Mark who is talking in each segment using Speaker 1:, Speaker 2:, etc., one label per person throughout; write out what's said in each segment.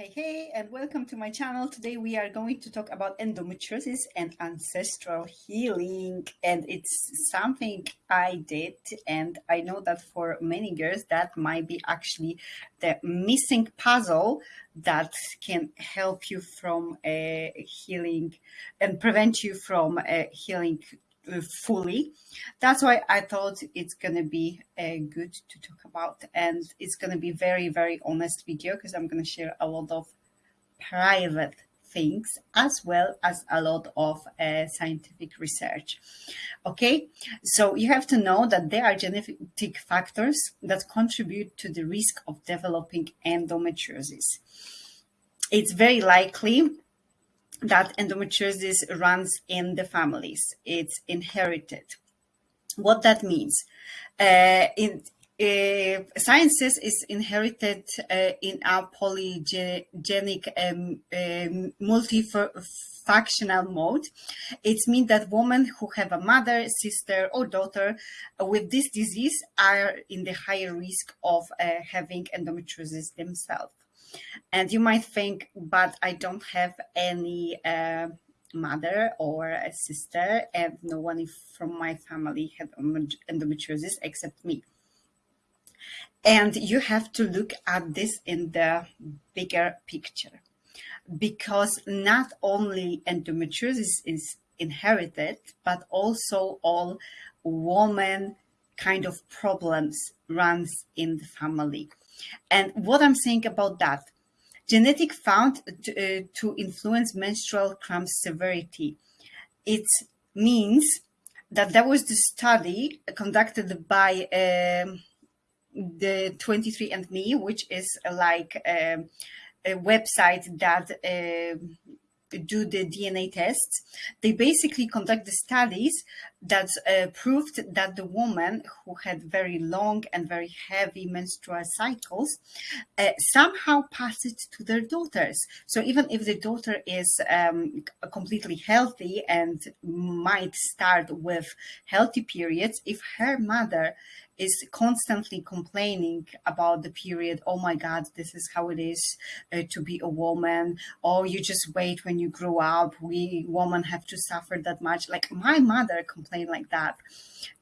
Speaker 1: Hey, hey, and welcome to my channel. Today we are going to talk about endometriosis and ancestral healing. And it's something I did, and I know that for many girls, that might be actually the missing puzzle that can help you from uh, healing and prevent you from uh, healing fully. That's why I thought it's going to be uh, good to talk about. And it's going to be very, very honest video because I'm going to share a lot of private things as well as a lot of uh, scientific research. Okay, so you have to know that there are genetic factors that contribute to the risk of developing endometriosis. It's very likely that endometriosis runs in the families. It's inherited. What that means? Uh, in uh, sciences is inherited uh, in a polygenic um, um, multifunctional mode. It means that women who have a mother, sister, or daughter with this disease are in the higher risk of uh, having endometriosis themselves. And you might think, but I don't have any uh, mother or a sister, and no one from my family had endometriosis except me. And you have to look at this in the bigger picture because not only endometriosis is inherited, but also all woman kind of problems runs in the family. And what I'm saying about that, genetic found to, uh, to influence menstrual cramp severity. It means that there was the study conducted by um, the 23andMe, which is like um, a website that uh, do the DNA tests, they basically conduct the studies that uh, proved that the woman who had very long and very heavy menstrual cycles uh, somehow passed it to their daughters. So even if the daughter is um, completely healthy and might start with healthy periods, if her mother is constantly complaining about the period. Oh my God, this is how it is uh, to be a woman. Oh, you just wait when you grow up. We women have to suffer that much. Like my mother complained like that.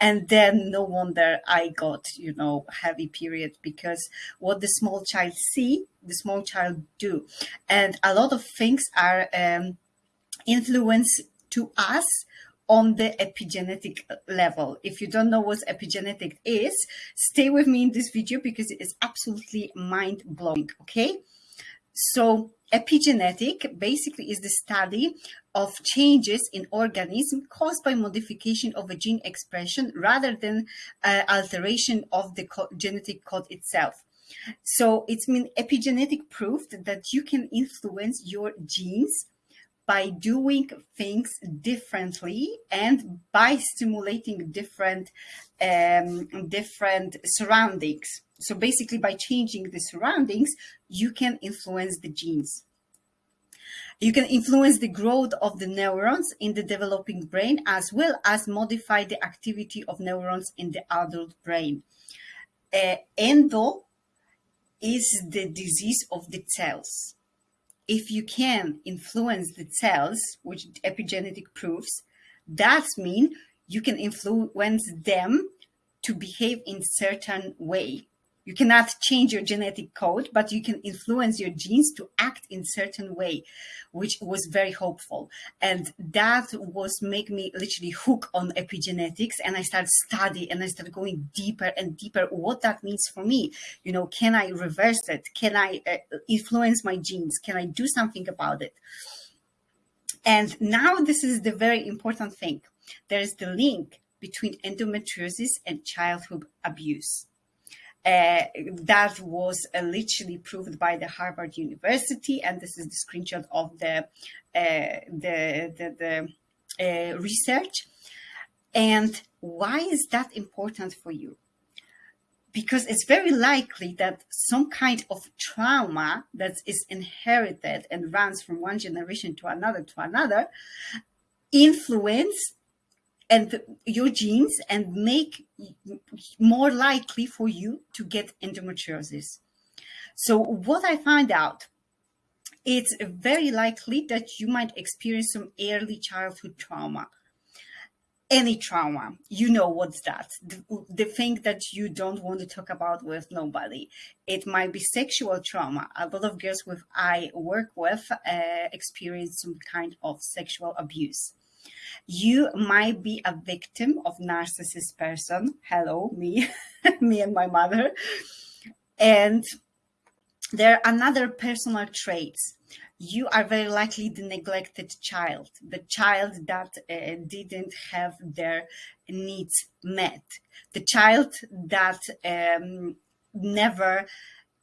Speaker 1: And then no wonder I got, you know, heavy period because what the small child see, the small child do. And a lot of things are um, influence to us on the epigenetic level. If you don't know what epigenetic is, stay with me in this video because it is absolutely mind blowing. Okay. So epigenetic basically is the study of changes in organism caused by modification of a gene expression rather than uh, alteration of the co genetic code itself. So it's mean epigenetic proved that you can influence your genes by doing things differently and by stimulating different um, different surroundings. So basically by changing the surroundings, you can influence the genes. You can influence the growth of the neurons in the developing brain as well as modify the activity of neurons in the adult brain. Uh, endo is the disease of the cells if you can influence the cells, which epigenetic proves, that means you can influence them to behave in certain way. You cannot change your genetic code, but you can influence your genes to act in certain way, which was very hopeful. And that was make me literally hook on epigenetics. And I started study and I started going deeper and deeper what that means for me. You know, can I reverse it? Can I uh, influence my genes? Can I do something about it? And now this is the very important thing. There is the link between endometriosis and childhood abuse uh, that was uh, literally proved by the Harvard University, and this is the screenshot of the uh, the the, the uh, research. And why is that important for you? Because it's very likely that some kind of trauma that is inherited and runs from one generation to another to another influence and your genes and make more likely for you to get endometriosis. So what I find out it's very likely that you might experience some early childhood trauma. Any trauma you know what's that. The, the, thing that you don't want to talk about with nobody. It might be sexual trauma. A lot of girls with i work with uh, experience some kind of sexual abuse you might be a victim of narcissist person. Hello me me and my mother. And there are another personal traits. You are very likely the neglected child, the child that uh, didn't have their needs met, the child that um, never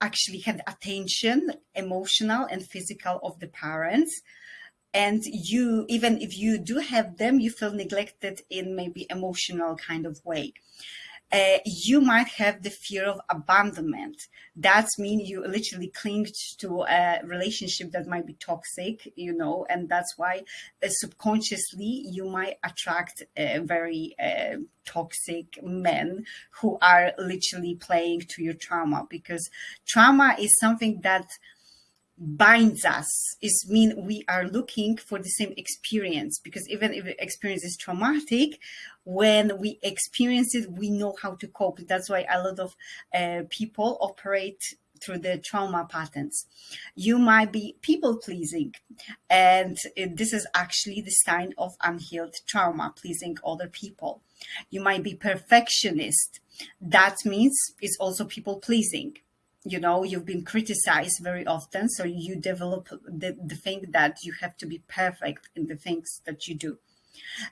Speaker 1: actually had attention, emotional and physical of the parents. And you, even if you do have them, you feel neglected in maybe emotional kind of way uh, you might have the fear of abandonment. That means you literally cling to a relationship that might be toxic, you know, and that's why uh, subconsciously you might attract uh, very uh, toxic men who are literally playing to your trauma because trauma is something that binds us is mean we are looking for the same experience because even if experience is traumatic when we experience it we know how to cope. That's why a lot of uh, people operate through the trauma patterns. You might be people pleasing and this is actually the sign of unhealed trauma pleasing other people. You might be perfectionist. That means it's also people pleasing you know you've been criticized very often so you develop the, the thing that you have to be perfect in the things that you do.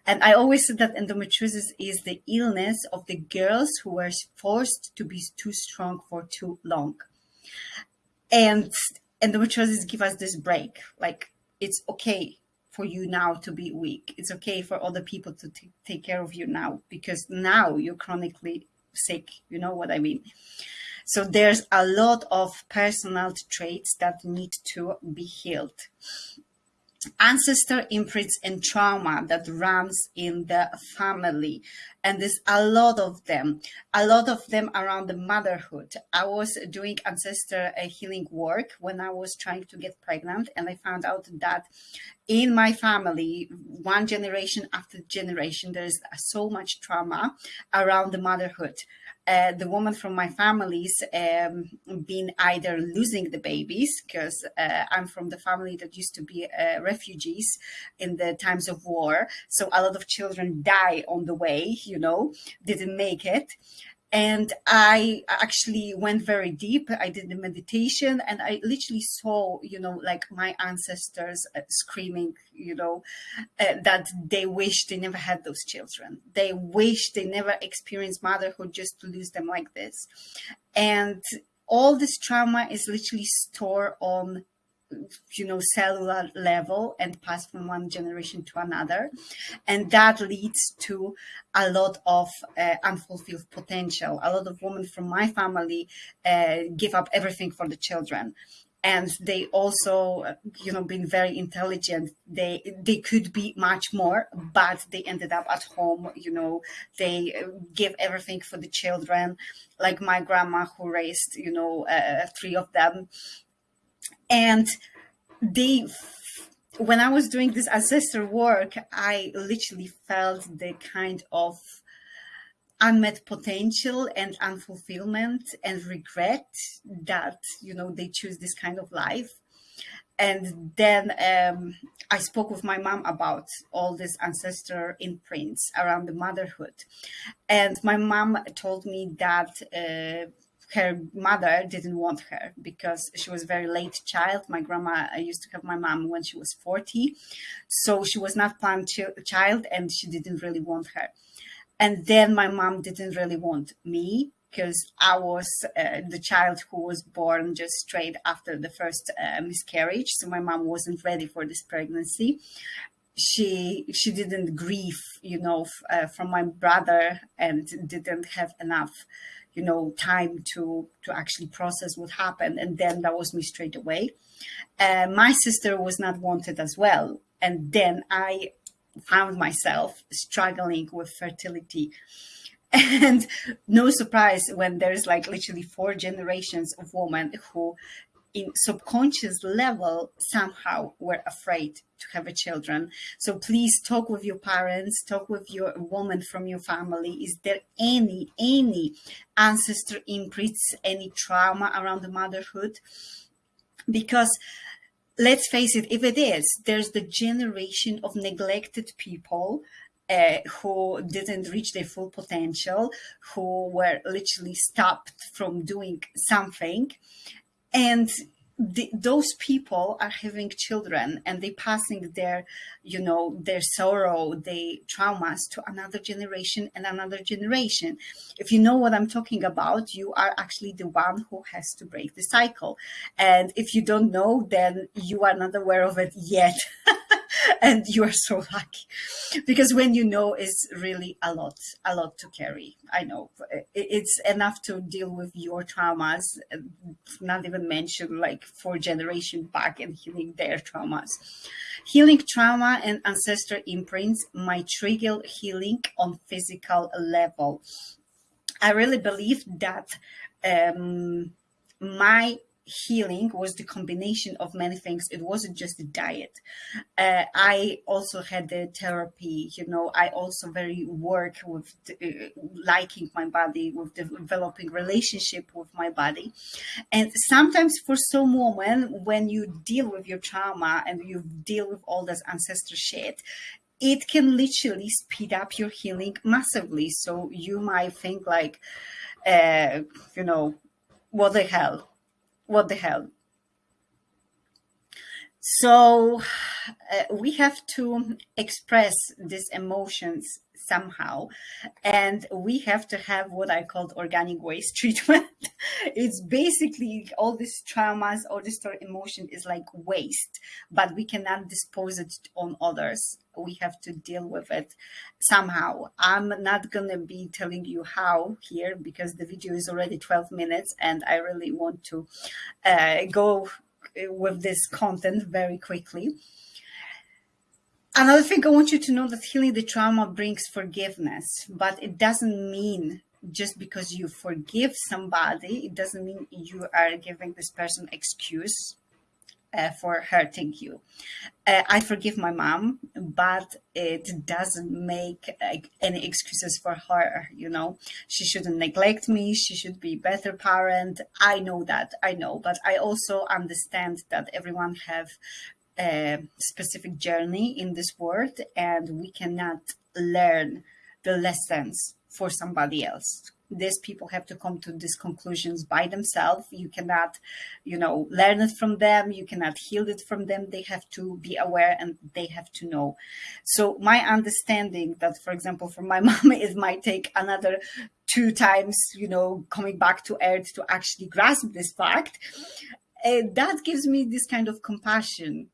Speaker 1: And i always said that endometriosis is the illness of the girls who were forced to be too strong for too long. And endometriosis give us this break like it's okay for you now to be weak. It's okay for other people to take care of you now because now you're chronically sick you know what i mean so there's a lot of personal traits that need to be healed. Ancestor imprints and trauma that runs in the family. And there's a lot of them, a lot of them around the motherhood. I was doing ancestor uh, healing work when I was trying to get pregnant, and I found out that in my family, one generation after generation, there's so much trauma around the motherhood uh, the woman from my family's um, been either losing the babies because uh, I'm from the family that used to be uh, refugees in the times of war. So a lot of children die on the way, you know, didn't make it and I actually went very deep. I did the meditation and I literally saw, you know, like my ancestors uh, screaming, you know, uh, that they wish they never had those children. They wish they never experienced motherhood just to lose them like this. And all this trauma is literally stored on you know, cellular level and pass from one generation to another. And that leads to a lot of uh, unfulfilled potential. A lot of women from my family uh, give up everything for the children. And they also, you know, been very intelligent. They they could be much more, but they ended up at home. You know, they give everything for the children. Like my grandma, who raised, you know, uh, three of them, and they when I was doing this ancestor work, I literally felt the kind of unmet potential and unfulfillment and regret that you know they choose this kind of life. And then um, i spoke with my mom about all these ancestor imprints around the motherhood. And my mom told me that uh, her mother didn't want her because she was a very late child. My grandma I used to have my mom when she was 40. So she was not planned ch- child and she didn't really want her. And then my mom didn't really want me because I was uh, the child who was born just straight after the first uh, miscarriage. So my mom wasn't ready for this pregnancy. She she didn't grieve, you know, uh, from my brother and didn't have enough you know time to to actually process what happened and then that was me straight away. Uh, my sister was not wanted as well and then i found myself struggling with fertility. And no surprise when there's like literally four generations of women who in subconscious level somehow we're afraid to have a children. So please talk with your parents talk with your woman from your family. Is there any any ancestor imprints any trauma around the motherhood? Because let's face it if it is there's the generation of neglected people uh, who didn't reach their full potential, who were literally stopped from doing something. And the, those people are having children and they passing their you know their sorrow their traumas to another generation and another generation. If you know what i'm talking about you are actually the one who has to break the cycle. And if you don't know then you are not aware of it yet and you are so lucky. Because when you know is really a lot a lot to carry. I know. It's enough to deal with your traumas not even mention like four generation back and healing their traumas. Healing trauma and ancestor imprints might trigger healing on physical level. I really believe that um my healing was the combination of many things. It wasn't just the diet. Uh, I also had the therapy, you know, I also very work with uh, liking my body, with developing relationship with my body. And sometimes for some women, when you deal with your trauma and you deal with all this ancestor shit, it can literally speed up your healing massively. So you might think like, uh, you know, what the hell? What the hell? So uh, we have to express these emotions somehow. And we have to have what i called organic waste treatment. It's basically all these traumas all this emotion is like waste but we cannot dispose it on others. We have to deal with it somehow. I'm not gonna be telling you how here because the video is already 12 minutes and i really want to uh, go with this content very quickly. Another thing I want you to know that healing the trauma brings forgiveness, but it doesn't mean just because you forgive somebody, it doesn't mean you are giving this person excuse uh, for hurting you. Uh, I forgive my mom, but it doesn't make uh, any excuses for her. You know, she shouldn't neglect me. She should be better parent. I know that. I know, but I also understand that everyone have a specific journey in this world and we cannot learn the lessons for somebody else these people have to come to these conclusions by themselves. You cannot you know learn it from them. You cannot heal it from them. They have to be aware and they have to know. So my understanding that for example for my mom it might take another two times you know coming back to earth to actually grasp this fact. Uh, that gives me this kind of compassion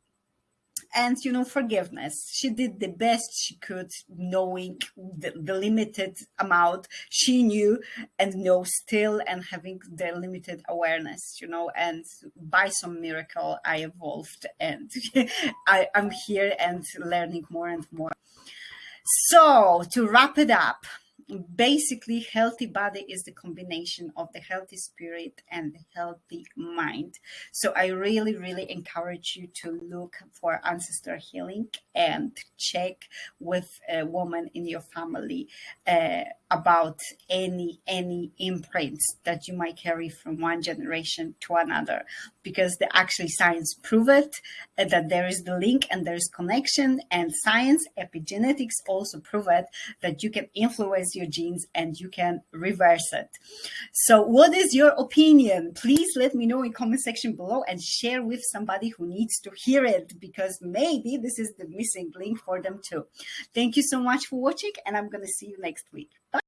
Speaker 1: and you know forgiveness. She did the best she could knowing the, the, limited amount she knew and know still and having the limited awareness you know and by some miracle i evolved and I, i'm here and learning more and more. So to wrap it up basically healthy body is the combination of the healthy spirit and the healthy mind. So i really really encourage you to look for ancestor healing and check with a woman in your family uh, about any any imprints that you might carry from one generation to another. Because the actually science prove it uh, that there is the link and there is connection and science epigenetics also prove it that you can influence your genes and you can reverse it. So what is your opinion? Please let me know in comment section below and share with somebody who needs to hear it because maybe this is the missing link for them too. Thank you so much for watching and i'm gonna see you next week. Bye.